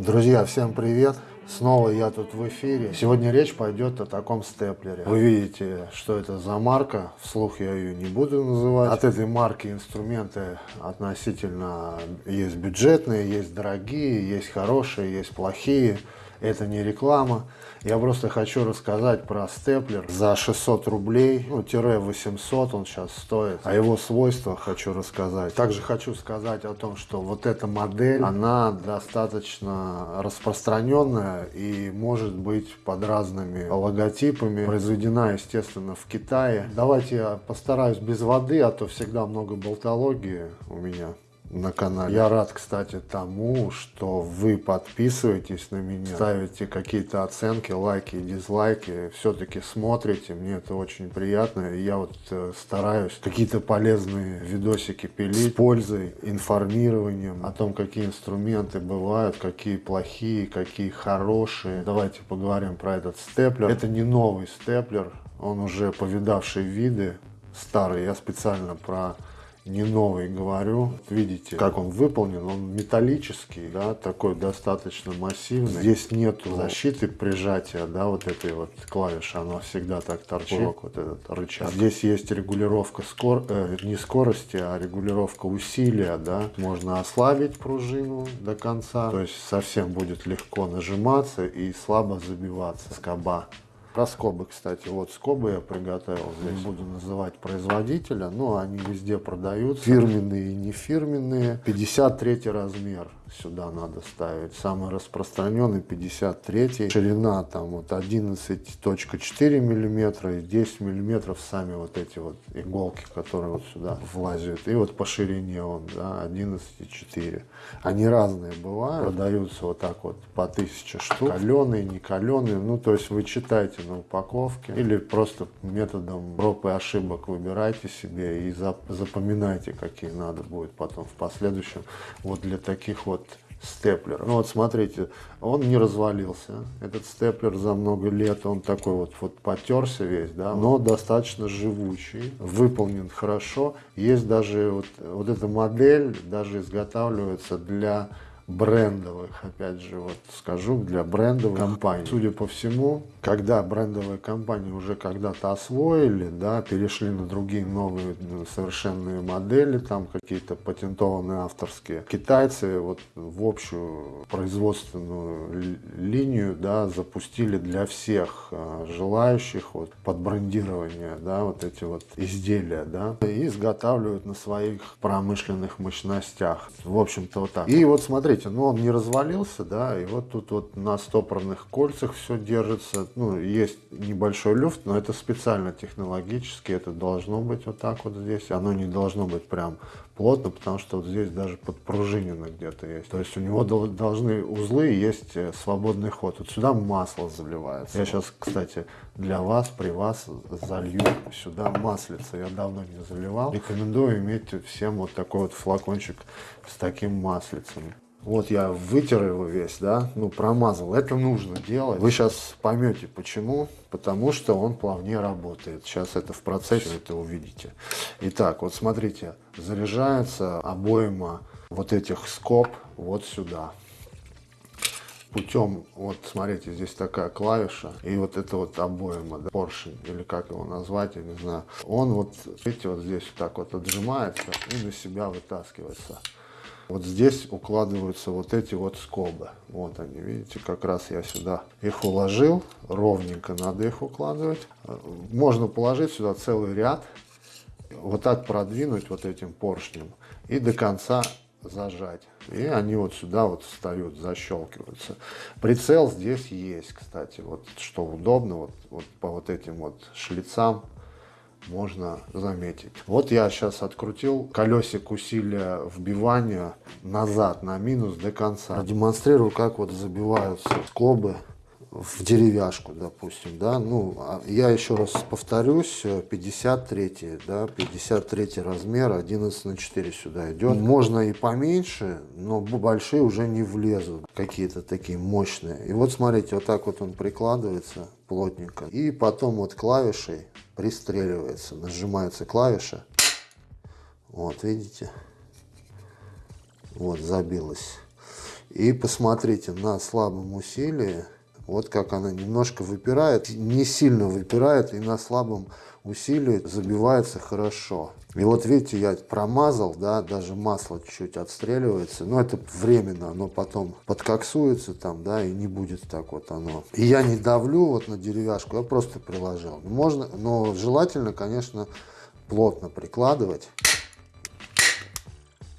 Друзья, всем привет! Снова я тут в эфире. Сегодня речь пойдет о таком степлере. Вы видите, что это за марка. Вслух я ее не буду называть. От этой марки инструменты относительно есть бюджетные, есть дорогие, есть хорошие, есть плохие. Это не реклама. Я просто хочу рассказать про степлер за 600 рублей, ну, тире 800 он сейчас стоит. О его свойствах хочу рассказать. Также хочу сказать о том, что вот эта модель, она достаточно распространенная и может быть под разными логотипами. Произведена, естественно, в Китае. Давайте я постараюсь без воды, а то всегда много болтологии у меня на канале. Я рад, кстати, тому, что вы подписываетесь на меня, ставите какие-то оценки, лайки и дизлайки, все-таки смотрите, мне это очень приятно. Я вот э, стараюсь какие-то полезные видосики пилить с пользой, информированием о том, какие инструменты бывают, какие плохие, какие хорошие. Давайте поговорим про этот степлер. Это не новый степлер, он уже повидавший виды, старый. Я специально про не новый говорю. Видите, как он выполнен. Он металлический, да, такой достаточно массивный. Здесь нету защиты прижатия, да, вот этой вот клавиши. Она всегда так торчит, вот этот рычаг. Здесь есть регулировка скор... э, не скорости, а регулировка усилия, да. Можно ослабить пружину до конца. То есть совсем будет легко нажиматься и слабо забиваться скоба. Про скобы, кстати, вот скобы я приготовил. Здесь буду называть производителя, но они везде продаются. Фирменные и не фирменные. 53 размер сюда надо ставить. Самый распространенный 53. Ширина там вот 11.4 миллиметра и 10 миллиметров сами вот эти вот иголки, которые вот сюда влазят. И вот по ширине он, да, 11.4. Они разные бывают. Продаются вот так вот по 1000 штук. Каленые, не каленые. Ну, то есть вы читаете на упаковке или просто методом проб и ошибок выбирайте себе и запоминайте, какие надо будет потом в последующем. Вот для таких вот степлер. Ну вот смотрите, он не развалился. Этот степлер за много лет, он такой вот, вот потерся весь, да, но достаточно живучий, выполнен хорошо. Есть даже вот, вот эта модель, даже изготавливается для брендовых, опять же, вот скажу, для брендовых компаний. Судя по всему, когда брендовые компании уже когда-то освоили, да, перешли на другие новые совершенные модели, там какие-то патентованные авторские, китайцы вот в общую производственную линию, да, запустили для всех а, желающих вот под брендирование, да, вот эти вот изделия, да, и изготавливают на своих промышленных мощностях. В общем-то вот так. И вот смотрите, смотрите, ну он не развалился, да, и вот тут вот на стопорных кольцах все держится, ну, есть небольшой люфт, но это специально технологически, это должно быть вот так вот здесь, оно не должно быть прям плотно, потому что вот здесь даже подпружинено где-то есть. То есть у него должны узлы есть э, свободный ход. Вот сюда масло заливается. Я сейчас, кстати, для вас, при вас залью сюда маслица. Я давно не заливал. Рекомендую иметь всем вот такой вот флакончик с таким маслицем. Вот я вытер его весь, да, ну промазал. Это нужно делать. Вы сейчас поймете почему. Потому что он плавнее работает. Сейчас это в процессе это увидите. Итак, вот смотрите, заряжается обойма вот этих скоб вот сюда. Путем, вот смотрите, здесь такая клавиша, и вот это вот обойма, да, поршень, или как его назвать, я не знаю. Он вот, видите, вот здесь вот так вот отжимается и на себя вытаскивается. Вот здесь укладываются вот эти вот скобы. Вот они, видите, как раз я сюда их уложил. Ровненько надо их укладывать. Можно положить сюда целый ряд. Вот так продвинуть вот этим поршнем. И до конца зажать. И они вот сюда вот встают, защелкиваются. Прицел здесь есть, кстати. Вот что удобно, вот, вот по вот этим вот шлицам можно заметить. Вот я сейчас открутил колесик усилия вбивания назад на минус до конца. Демонстрирую, как вот забиваются скобы в деревяшку, допустим, да, ну, а я еще раз повторюсь, 53, да, 53 размер, 11 на 4 сюда идет. Можно и поменьше, но большие уже не влезут, какие-то такие мощные. И вот смотрите, вот так вот он прикладывается плотненько. И потом вот клавишей пристреливается, нажимается клавиша. Вот, видите? Вот, забилась. И посмотрите на слабом усилии, вот как она немножко выпирает, не сильно выпирает и на слабом усилии забивается хорошо. И вот видите, я промазал, да, даже масло чуть-чуть отстреливается, но это временно, оно потом подкоксуется там, да, и не будет так вот оно. И я не давлю вот на деревяшку, я просто приложил. Можно, но желательно, конечно, плотно прикладывать.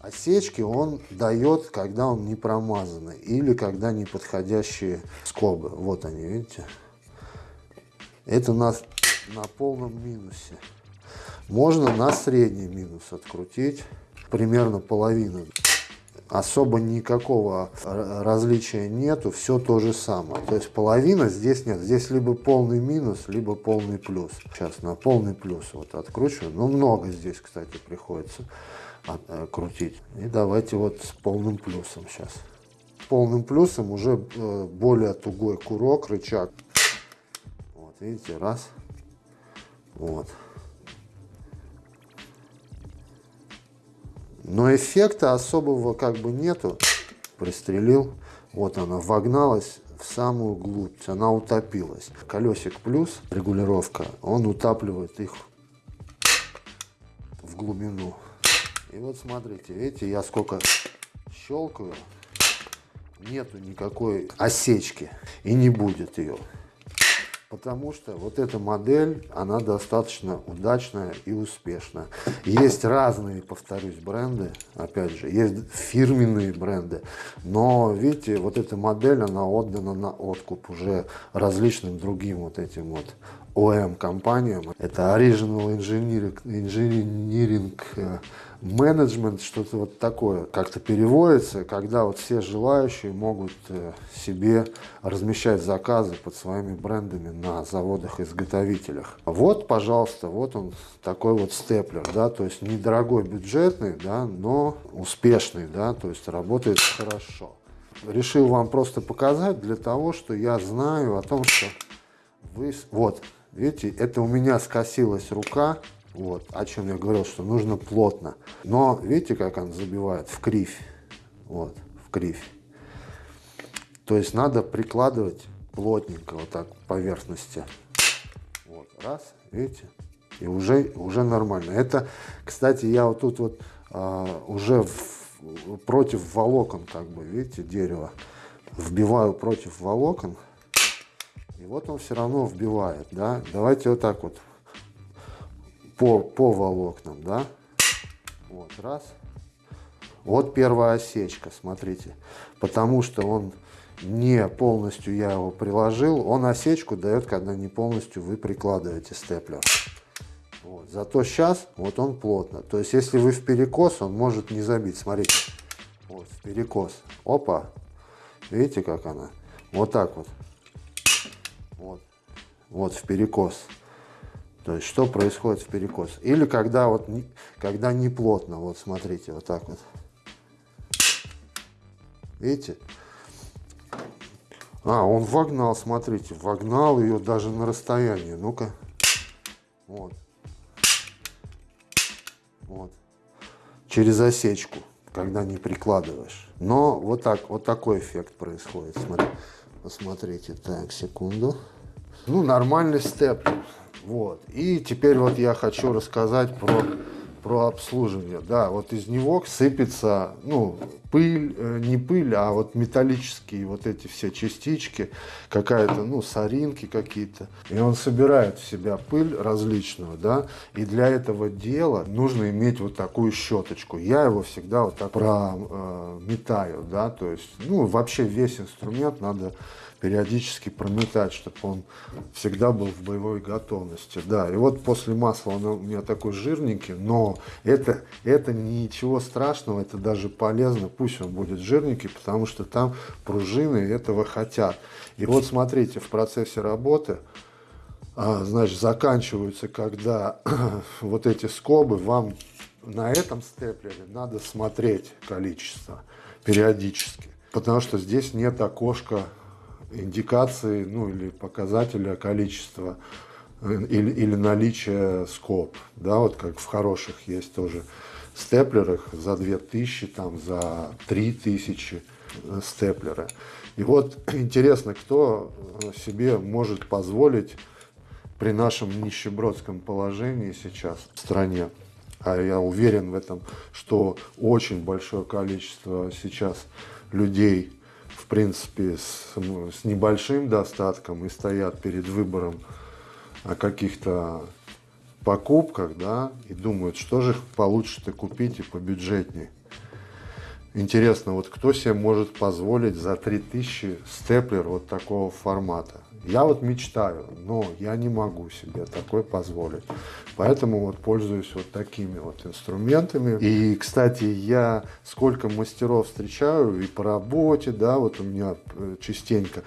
Осечки он дает, когда он не промазанный или когда неподходящие скобы. Вот они, видите? Это у нас на полном минусе. Можно на средний минус открутить, примерно половину. Особо никакого различия нету, все то же самое. То есть половина здесь нет. Здесь либо полный минус, либо полный плюс. Сейчас на полный плюс вот откручиваю. Ну, много здесь, кстати, приходится э, крутить. И давайте вот с полным плюсом сейчас. Полным плюсом уже э, более тугой курок, рычаг. Вот, видите, раз. Вот. Но эффекта особого как бы нету. Пристрелил. Вот она вогналась в самую глубь. Она утопилась. Колесик плюс, регулировка, он утапливает их в глубину. И вот смотрите, видите, я сколько щелкаю, нету никакой осечки и не будет ее. Потому что вот эта модель, она достаточно удачная и успешная. Есть разные, повторюсь, бренды, опять же, есть фирменные бренды. Но, видите, вот эта модель, она отдана на откуп уже различным другим вот этим вот ОМ компаниям. Это Original Engineering, Engineering э, менеджмент, что-то вот такое как-то переводится, когда вот все желающие могут э, себе размещать заказы под своими брендами на заводах-изготовителях. Вот, пожалуйста, вот он такой вот степлер, да, то есть недорогой, бюджетный, да, но успешный, да, то есть работает хорошо. Решил вам просто показать для того, что я знаю о том, что вы... Вот, видите, это у меня скосилась рука, вот, о чем я говорил, что нужно плотно. Но видите, как он забивает? В кривь. Вот, в кривь. То есть надо прикладывать плотненько вот так поверхности. Вот, раз, видите? И уже, уже нормально. Это, кстати, я вот тут вот а, уже в, против волокон, как бы, видите, дерево. Вбиваю против волокон. И вот он все равно вбивает, да. Давайте вот так вот по, по волокнам, да. Вот, раз. Вот первая осечка, смотрите. Потому что он не полностью я его приложил, он осечку дает, когда не полностью вы прикладываете степлер. Вот. Зато сейчас вот он плотно. То есть если вы в перекос, он может не забить. Смотрите, вот в перекос. Опа, видите как она? Вот так вот. Вот, вот в перекос. То есть, что происходит в перекос. Или когда, вот, когда не плотно, вот смотрите, вот так вот. Видите? А, он вогнал, смотрите, вогнал ее даже на расстоянии. Ну-ка. Вот. Вот. Через осечку, когда не прикладываешь. Но вот так, вот такой эффект происходит. Смотри, посмотрите. Так, секунду. Ну, нормальный степ. Вот. И теперь вот я хочу рассказать про, про обслуживание. Да, вот из него сыпется, ну, пыль, э, не пыль, а вот металлические вот эти все частички, какая-то, ну, соринки какие-то. И он собирает в себя пыль различную, да, и для этого дела нужно иметь вот такую щеточку. Я его всегда вот так прометаю, э, да, то есть, ну, вообще весь инструмент надо периодически прометать, чтобы он всегда был в боевой готовности. Да, и вот после масла он у меня такой жирненький, но это, это ничего страшного, это даже полезно, пусть он будет жирненький, потому что там пружины этого хотят. И вот смотрите, в процессе работы, а, значит, заканчиваются, когда вот эти скобы, вам на этом степлере надо смотреть количество периодически. Потому что здесь нет окошка индикации, ну или показателя количества э, или, или наличия скоб, да, вот как в хороших есть тоже степлерах за 2000, там за 3000, э, степлеры. И вот интересно, кто э, себе может позволить при нашем нищебродском положении сейчас в стране, а я уверен в этом, что очень большое количество сейчас людей, в принципе, с, ну, с небольшим достатком и стоят перед выбором о каких-то покупках, да, и думают, что же получше-то купить и побюджетнее. Интересно, вот кто себе может позволить за 3000 степлер вот такого формата? Я вот мечтаю, но я не могу себе такой позволить. Поэтому вот пользуюсь вот такими вот инструментами. И, кстати, я сколько мастеров встречаю и по работе, да, вот у меня э, частенько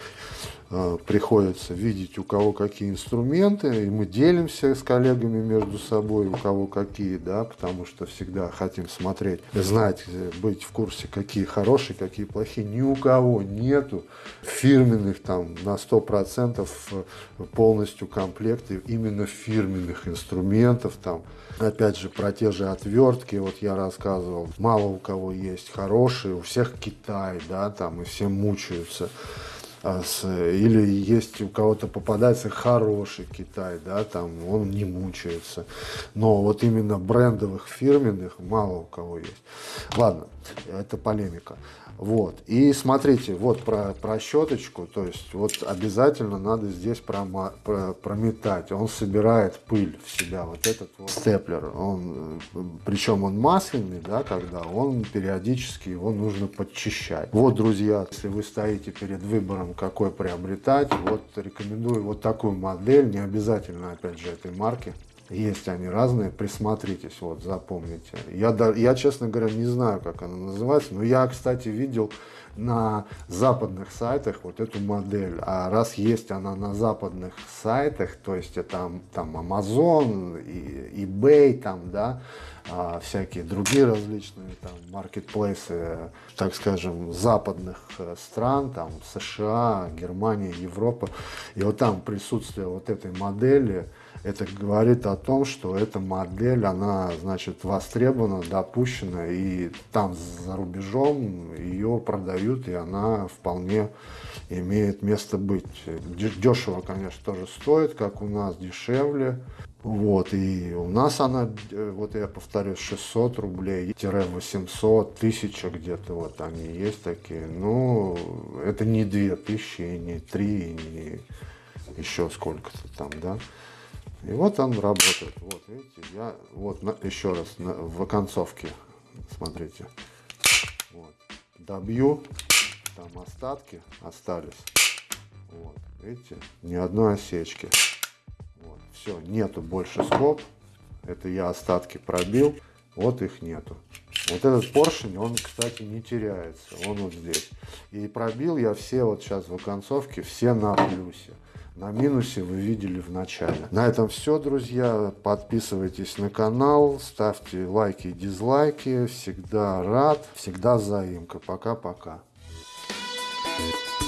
приходится видеть, у кого какие инструменты, и мы делимся с коллегами между собой, у кого какие, да, потому что всегда хотим смотреть, знать, э, быть в курсе, какие хорошие, какие плохие. Ни у кого нету фирменных там на 100% э, полностью комплекты именно фирменных инструментов там. Опять же, про те же отвертки, вот я рассказывал, мало у кого есть хорошие, у всех Китай, да, там, и все мучаются. А или есть у кого-то попадается хороший Китай, да, там он не мучается. Но вот именно брендовых фирменных мало у кого есть. Ладно, это полемика. Вот. И смотрите, вот про, про щеточку, то есть вот обязательно надо здесь прома, про, прометать. Он собирает пыль в себя, вот этот вот степлер. Он, причем он масляный, да, когда он периодически его нужно подчищать. Вот, друзья, если вы стоите перед выбором, какой приобретать, вот рекомендую вот такую модель, не обязательно, опять же, этой марки. Есть они разные, присмотритесь, вот, запомните. Я, я, честно говоря, не знаю, как она называется, но я, кстати, видел на западных сайтах вот эту модель. А раз есть она на западных сайтах, то есть это там Amazon, и, eBay, там, да, а, всякие другие различные там маркетплейсы, так скажем, западных э, стран, там США, Германия, Европа. И вот там присутствие вот этой модели, это говорит о том, что эта модель, она, значит, востребована, допущена, и там за рубежом ее продают, и она вполне имеет место быть. Дешево, конечно, тоже стоит, как у нас, дешевле. Вот, и у нас она, вот я повторю, 600 рублей, 800, 1000 где-то, вот они есть такие. Ну, это не 2000, не 3, не еще сколько-то там, да. И вот он работает. Вот, видите, я вот на, еще раз на, в оконцовке, смотрите. Вот, добью, там остатки остались. Вот, видите, ни одной осечки. Вот, все, нету больше скоб. Это я остатки пробил, вот их нету. Вот этот поршень, он, кстати, не теряется. Он вот здесь. И пробил я все вот сейчас в оконцовке, все на плюсе. На минусе вы видели в начале. На этом все, друзья. Подписывайтесь на канал, ставьте лайки и дизлайки. Всегда рад, всегда заимка. Пока-пока. Thank you.